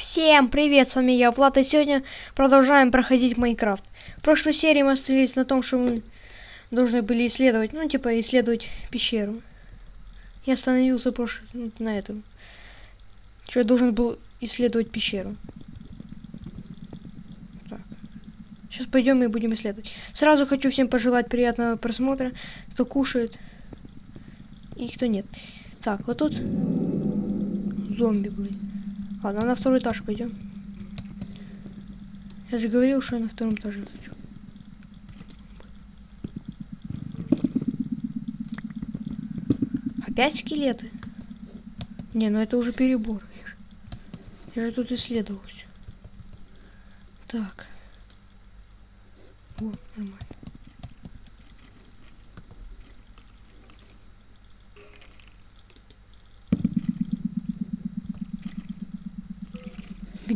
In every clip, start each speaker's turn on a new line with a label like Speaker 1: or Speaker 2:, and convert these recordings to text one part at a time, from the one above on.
Speaker 1: Всем привет, с вами я, Влад, и сегодня продолжаем проходить Майнкрафт. В прошлой серии мы остановились на том, что мы должны были исследовать, ну, типа, исследовать пещеру. Я остановился прошлый, ну, на этом. Что я должен был исследовать пещеру. Так. Сейчас пойдем и будем исследовать. Сразу хочу всем пожелать приятного просмотра, кто кушает и кто нет. Так, вот тут зомби были. Ладно, на второй этаж пойдем. Я же говорил, что я на втором этаже хочу. Опять скелеты? Не, ну это уже перебор. Я же тут исследовал все. Так. О, нормально.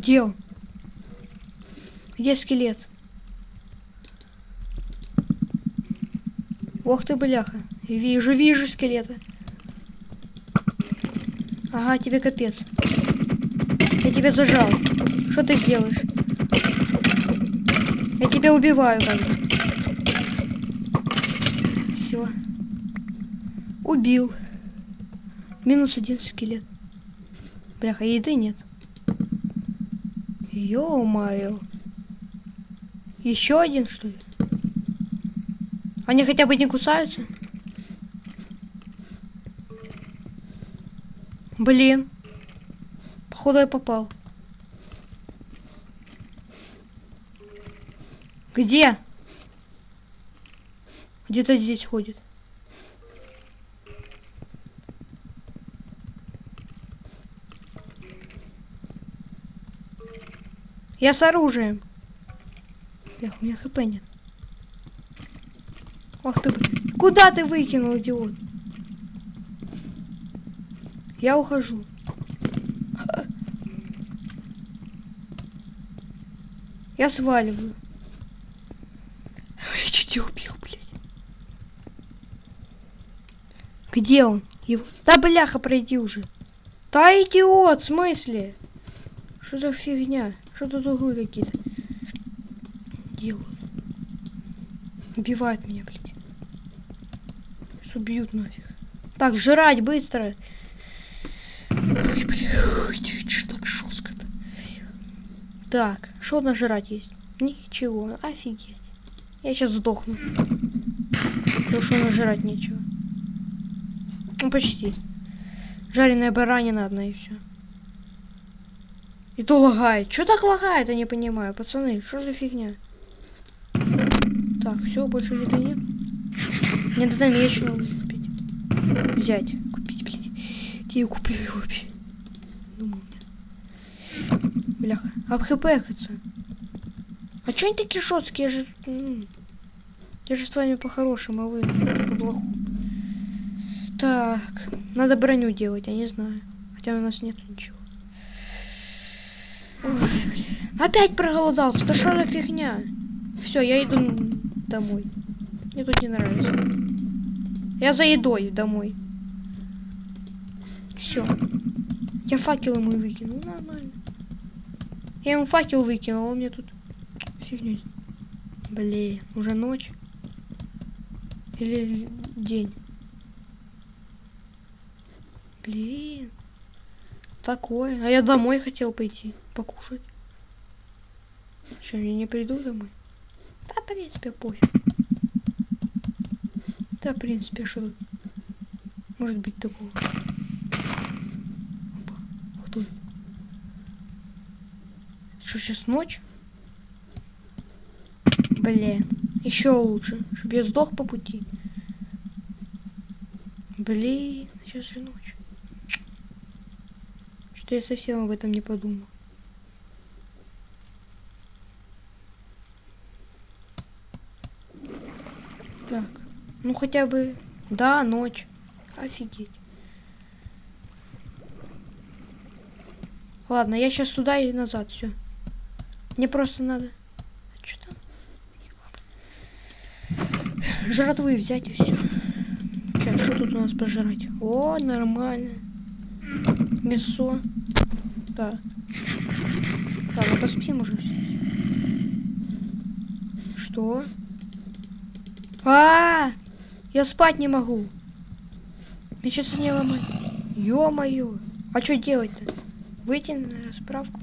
Speaker 1: Он? Где скелет? Ох ты, бляха. Вижу, вижу скелета. Ага, тебе капец. Я тебя зажал. Что ты делаешь? Я тебя убиваю, как бы. Все. Убил. Минус один скелет. Бляха, еды нет. Ё-моё. Еще один, что ли? Они хотя бы не кусаются? Блин. Походу я попал. Где? Где-то здесь ходит. Я с оружием. Эх, у меня хп нет. Ах ты, куда ты выкинул, идиот? Я ухожу. Я сваливаю. Я чуть не убил, блядь. Где он? Его... Да бляха, пройди уже. Да идиот, в смысле? Что за фигня? Что тут углы какие-то делают? Убивают меня, блядь. Сейчас убьют нафиг. Так, жрать быстро. Ой, блядь, что так жестко-то. Так, что на жрать есть? Ничего, офигеть. Я сейчас сдохну. Потому что нажрать нечего. Ну, почти. Жареная баранина одна и все. И то лагает. Что так лагает, я не понимаю. Пацаны, что за фигня? Так, все, больше еды нет. Мне надо меч купить. Взять. Купить, блядь. Где я куплю его вообще? Думаю. Бляха. Обхпхаться. А чё они такие жесткие? Я же... Я же с вами по-хорошему, а вы по-плохому. Так. Надо броню делать, я не знаю. Хотя у нас нет ничего. Опять проголодался. Да что за фигня? Все, я иду домой. Мне тут не нравится. Я за едой домой. Все. Я факел ему выкинул. Нормально. Я ему факел выкинул, а он мне тут фигню. Блин, уже ночь. Или день. Блин. Такое. А я домой хотел пойти покушать. Что, я не приду домой? Да, в принципе, пофиг. Да, в принципе, что тут может быть такого? Опа, кто это? Что, сейчас ночь? Блин, еще лучше, чтобы я сдох по пути. Блин, сейчас же ночь. Что я совсем об этом не подумал. Так, ну хотя бы, да, ночь. Офигеть. Ладно, я сейчас туда и назад, все. Мне просто надо... А что там? Жратвы взять и все. Сейчас, что тут у нас пожрать? О, нормально. Мясо. Так. Ладно, поспим уже. Что? А, -а, а Я спать не могу. Мне сейчас не ломать. Ё-моё. А что делать-то? Выйти на расправку?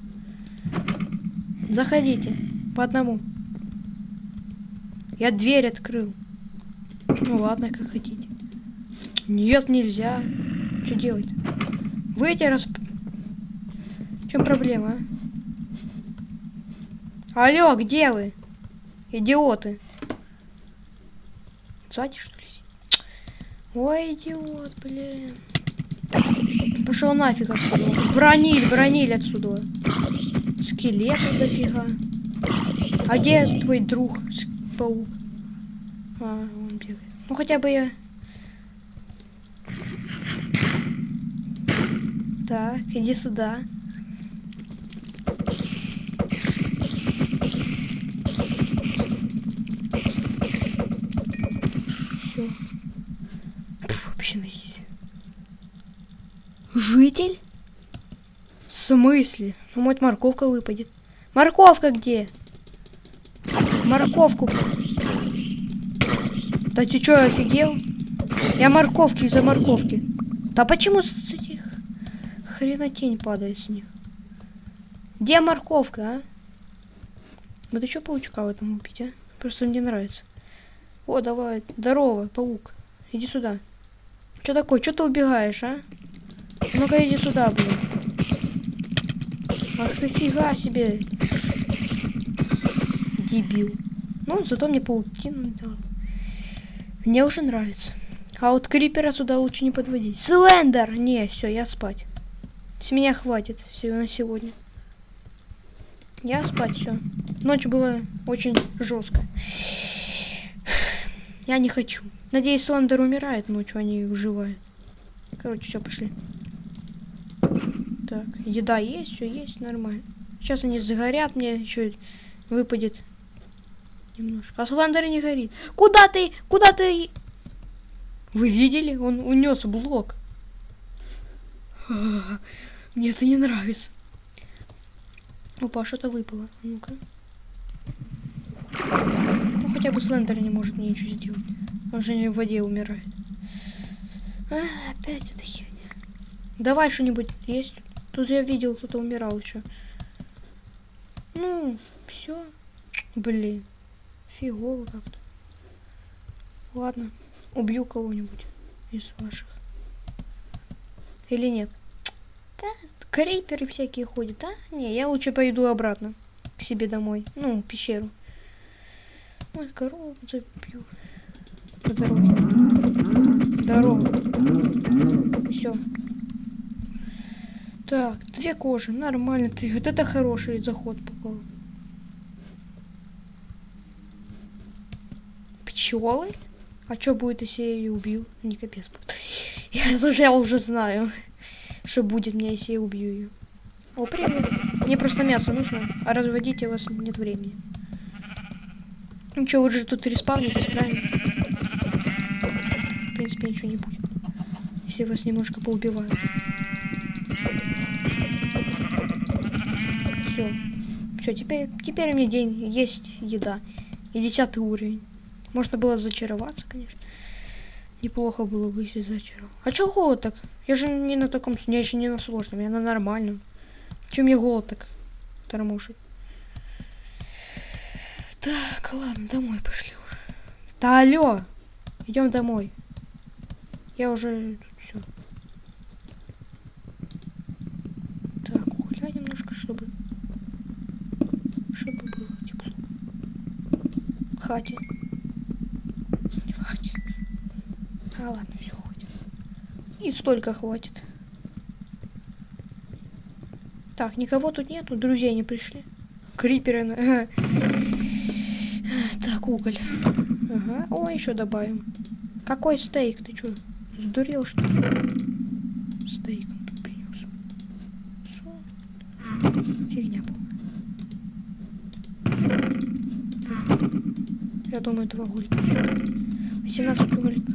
Speaker 1: Заходите. По одному. Я дверь открыл. Ну ладно, как хотите. Нет, нельзя. Что делать? Выйти раз... В чем проблема, а? Алло, где вы? Идиоты. Сзади, что ли? Ой, идиот, блин. Пошел нафиг отсюда. Бронили, бронили отсюда. Скелетов дофига. А где твой друг, паук? А, он бегает. Ну хотя бы я... Так, иди сюда. Все. Вообще на Житель? В смысле? Ну, может, морковка выпадет. Морковка где? Морковку. Да ты что, офигел? Я морковки из-за морковки. Да почему с этих хренотень падает с них? Где морковка, а? Вот еще паучка в этом убить, а? Просто мне нравится. О, давай. Здорово, паук. Иди сюда. Что такое? Что ты убегаешь, а? Ну-ка иди сюда, блин. Ах ты фига себе. Дебил. Ну, зато мне паутину дал. Мне уже нравится. А вот крипера сюда лучше не подводить. Слендер! Не, все, я спать. С меня хватит все на сегодня. Я спать, все. Ночь была очень жестко. Я не хочу. Надеюсь, Слендер умирает ночью, они выживают. Короче, все, пошли. Так, еда есть, все есть, нормально. Сейчас они загорят, мне еще выпадет немножко. А Слендер не горит. Куда ты? Куда ты? Вы видели? Он унес блок. Мне это не нравится. Опа, что-то выпало. Ну-ка. Ну, хотя бы Слендер не может мне ничего сделать. Он же не в воде умирает. А, опять эта херня. Давай что-нибудь есть. Тут я видел, кто-то умирал еще. Ну, все. Блин. Фигово как-то. Ладно. Убью кого-нибудь из ваших. Или нет? Да, криперы всякие ходят, а? Не, я лучше пойду обратно к себе домой. Ну, в пещеру. Ой, корову забью. По дороге. Здорово. Все. Так, две кожи, нормально. Ты, вот это хороший заход попал. Пчелы? А что будет, если я ее убью? Не капец. Я, слушай, я уже знаю, что будет мне, если я убью ее. О, привет. Мне просто мясо нужно, а разводить у вас нет времени. Ну что, вы же тут респавнитесь, правильно? В принципе, ничего не будет. Если вас немножко поубивают. Все. Все, теперь, теперь мне день есть еда. И десятый уровень. Можно было зачароваться, конечно. Неплохо было бы, если зачаровал. А чё голод так? Я же не на таком, я еще не на сложном, я на нормальном. Чем мне голод так тормошит? Так, ладно, домой пошли уже. Да алло! Идем домой. Я уже все. Так, гуляй немножко, чтобы чтобы было тепло. Хате. В хате. А ладно, все хватит. И столько хватит. Так, никого тут нету, друзья не пришли. Криперы. Так, уголь. Ага. О, еще добавим. Какой стейк? Ты что, сдурел что ли? Стейк принес. Фигня была. Я думаю, два гулька. 18 уголька.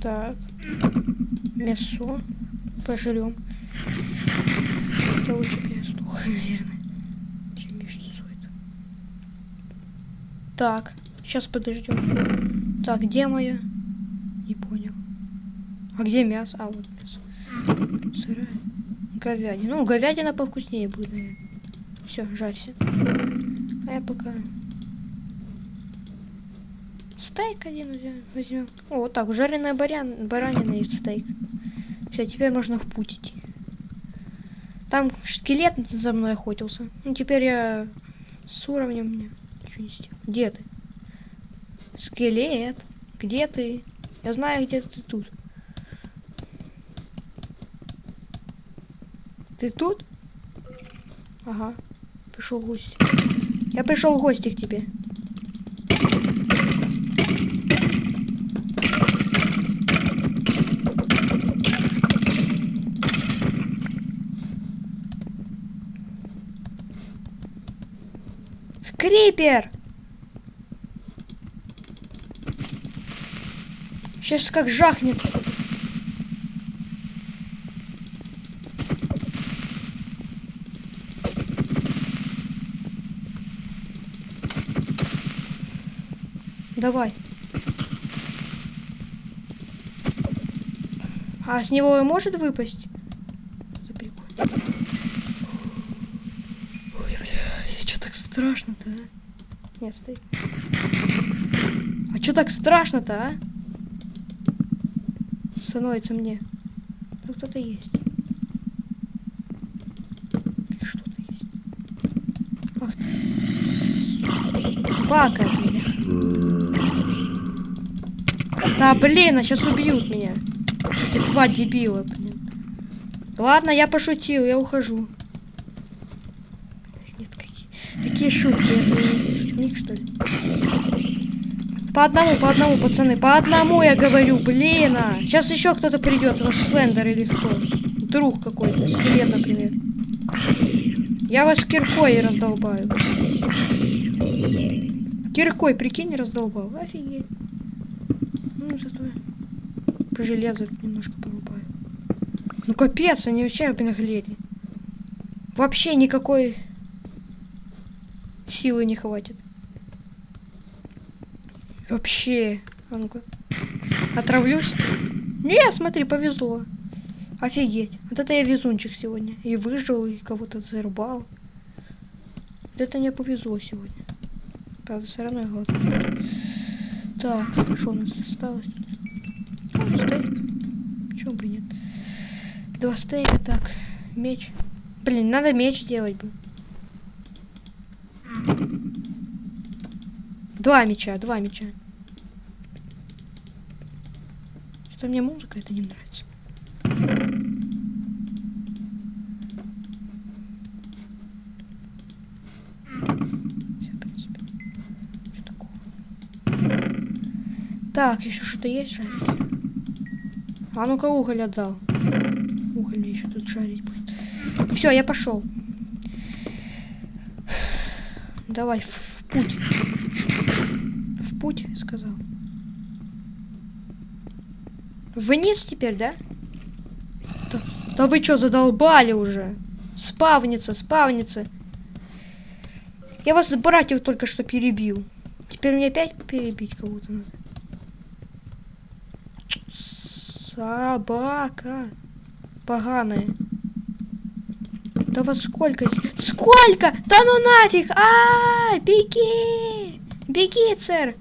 Speaker 1: Так. Мясо. пожрем. Это лучше сдох, наверное, чем мертвецой. Так, сейчас подождем. Так, где моя? Не понял. А где мясо? А, вот мясо. Сырая. Говядина. Ну, говядина повкуснее будет, наверное. Все, жарься. А я пока... Стейк один возьмем. О, вот так, жареная барян... баранина и стейк. Все, теперь можно в путь идти. Там скелет за мной охотился. Ну, теперь я с уровнем мне ничего не сделал. Где ты? Скелет. Где ты? Я знаю, где ты тут. Ты тут? Ага. Пришел гость. Я пришел в гости к тебе. Скрипер! Сейчас как жахнет. Давай. А с него может выпасть? Ой, бля, что так страшно-то, а? Нет, стой. А что так страшно-то, а? Становится мне. Там кто-то есть. Что-то есть. Ах ты. Собака. Да блин, а сейчас убьют меня. Эти два дебила, блин. Ладно, я пошутил, я ухожу. Нет, какие, какие шутки? Я шутник, что ли? По одному, по одному, пацаны. По одному я говорю, блин. А. Сейчас еще кто-то придет. Слендер или кто. Друг какой-то. Скелет, например. Я вас киркой раздолбаю. Киркой, прикинь, раздолбал. Офигеть. Ну, зато по железу немножко порубаю. Ну, капец, они вообще обнаглели. Вообще никакой силы не хватит. Вообще. А ну-ка. Отравлюсь? Нет, смотри, повезло. Офигеть. Вот это я везунчик сегодня. И выжил, и кого-то зарубал. Вот это мне повезло сегодня. Правда, все равно я голодный. Так, что у нас осталось? О, стейк. Почему бы нет? Два стейка, так. Меч. Блин, надо меч делать бы. Два меча, два меча. Что мне музыка это не нравится. Всё, в принципе. Что такого? Так, еще что-то есть жарить? А ну-ка уголь отдал. Уголь мне еще тут жарить будет. Все, я пошел. Давай в, в путь. В путь, сказал. Вниз теперь, да? Да, да вы что, задолбали уже? Спавнится, спавнится. Я вас, братьев, только что перебил. Теперь мне опять перебить кого-то надо. Собака. Поганая. Да вот сколько здесь? Сколько? Да ну нафиг! А, -а, -а беги! Беги, цер!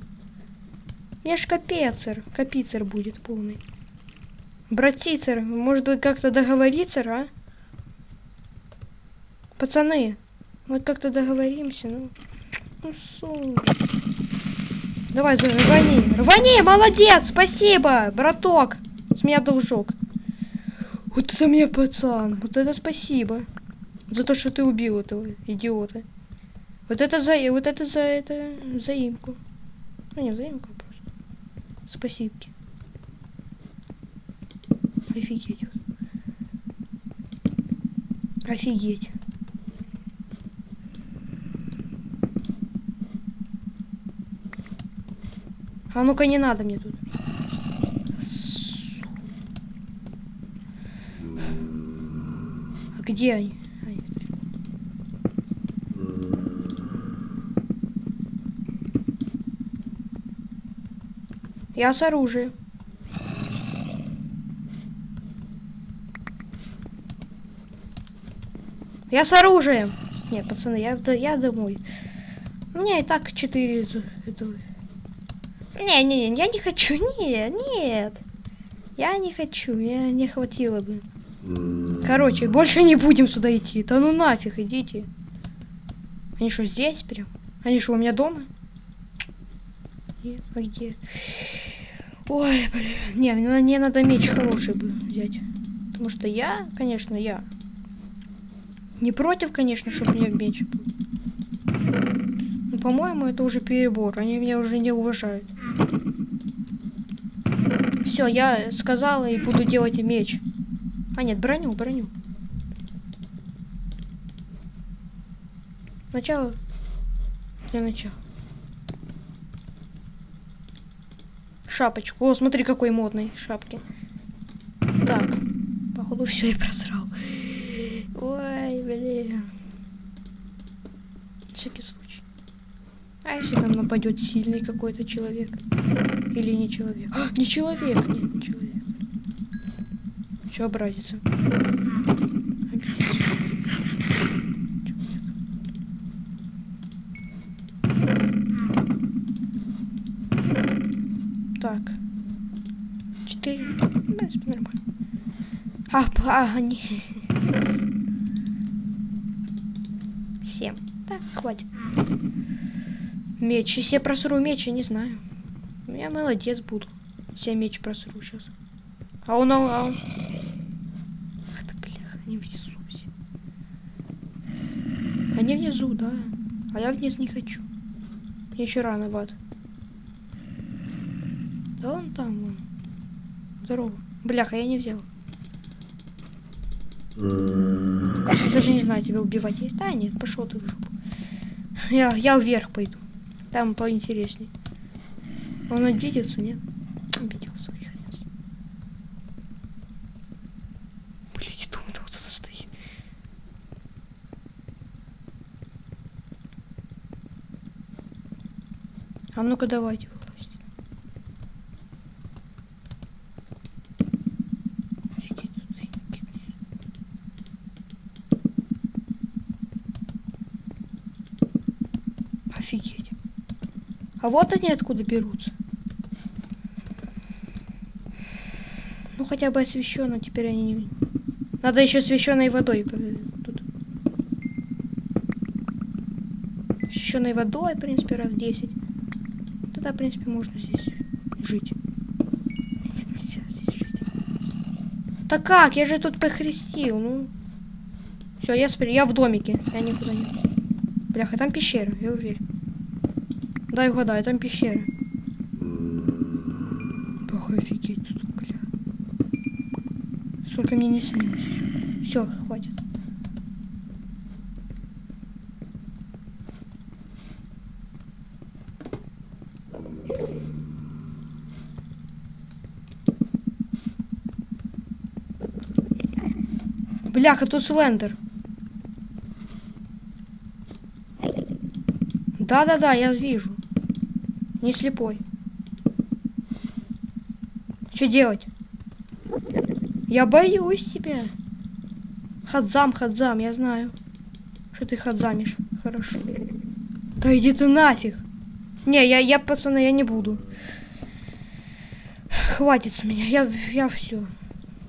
Speaker 1: Мне ж капецер. Капицер будет полный. Братицер, может быть как-то договориться, а? Пацаны, мы как-то договоримся, ну. Ну, су. Давай, рвани. Рвани, молодец, спасибо, браток. Меня должок. Вот это мне пацан, вот это спасибо. За то, что ты убил этого идиота. Вот это за... Вот это за это... Заимку. Ну, не заимку, а просто. Спасибки. Офигеть. Офигеть. А ну-ка не надо мне тут. А где они? Далеко. Я с оружием. Я с оружием. Нет, пацаны, я, д- я домой. У меня и так 4 это- этого. Не, не, не, я не хочу. Нет, нет. Я не хочу, мне не хватило бы. Короче, больше не будем сюда идти. Да ну нафиг, идите. Они что, здесь прям? Они что, у меня дома? Нет, а где? Ой, блин. Не, мне, мне надо меч хороший бы взять. Потому что я, конечно, я не против, конечно, чтобы меня меч был. Но, по-моему, это уже перебор. Они меня уже не уважают. Все, я сказала и буду делать меч. А нет, броню, броню. Начало. Для начала. Шапочку. О, смотри, какой модный шапки. Так. Походу, все я просрал. Ой, блин. Всякий случай. А если там нападет сильный какой-то человек? Или не человек? А, не человек, нет, не человек. Че образится? Так. Четыре. Нормально. А, а, они... Семь. Так, хватит. Меч. Если я просру меч, я не знаю. Я молодец буду. Я меч просру сейчас. А он, а он... Ты, бляха, они внизу все. Они внизу, да. А я вниз не хочу. Мне еще рано в. Да он там, вон. Здорово. Бляха, я не взял. Я даже не знаю, тебя убивать есть. Да, нет, пошел ты в жопу. Я, я вверх пойду. Там поинтересней. Он обиделся, нет? Обиделся. с ним. Блин, я думаю, там кто-то стоит. А ну-ка давайте вылазить. Офигеть, тут Офигеть. А вот они откуда берутся. Ну хотя бы освещенно, теперь они не... Надо еще освещенной водой тут. Освещенной водой, в принципе, раз 10. Тогда, в принципе, можно здесь жить. Да как? Я же тут похрестил, ну. Все, я, спри- я в домике. Я никуда не... Бляха, там пещера, я уверен. Дай угадаю, там пещера. Бах, офигеть тут, бля. Сколько мне не снилось еще. Все, хватит. Бляха, тут слендер. Да-да-да, я вижу. Не слепой. Что делать? Я боюсь тебя. Хадзам, хадзам, я знаю. Что ты хадзамишь. Хорошо. Да иди ты нафиг. Не, я, я, пацаны, я не буду. Хватит с меня, я, я все.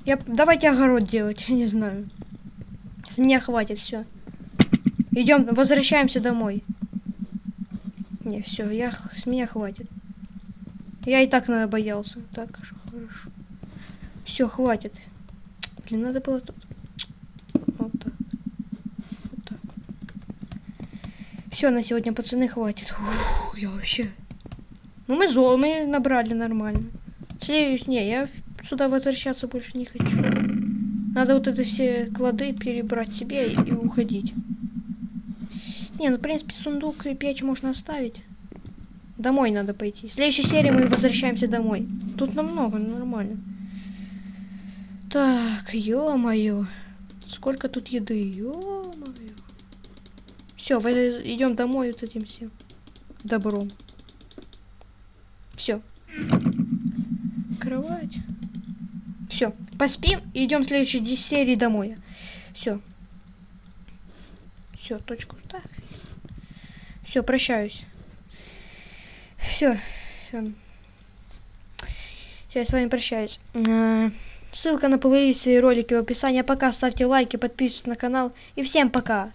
Speaker 1: Я, давайте огород делать, я не знаю. С меня хватит, все. Идем, возвращаемся домой. Не, все, я с меня хватит. Я и так наверное, боялся. Так, хорошо. Все, хватит. Блин, надо было тут. Вот так. Вот так. Все, на сегодня, пацаны, хватит. Ух, я вообще. Ну, мы зол, мы набрали нормально. Следующий, не, я сюда возвращаться больше не хочу. Надо вот это все клады перебрать себе и, и уходить. Не, ну, в принципе, сундук и печь можно оставить. Домой надо пойти. В следующей серии мы возвращаемся домой. Тут намного, нормально. Так, ё-моё. Сколько тут еды, ё-моё. Все, идем домой вот этим всем добром. Все. Кровать. Поспим и идем в следующей серии домой. Все. Все, точку так. Все, прощаюсь. Все. Все. Все, я с вами прощаюсь. А, ссылка на плейлисты и ролики в описании. Пока ставьте лайки, подписывайтесь на канал. И всем пока.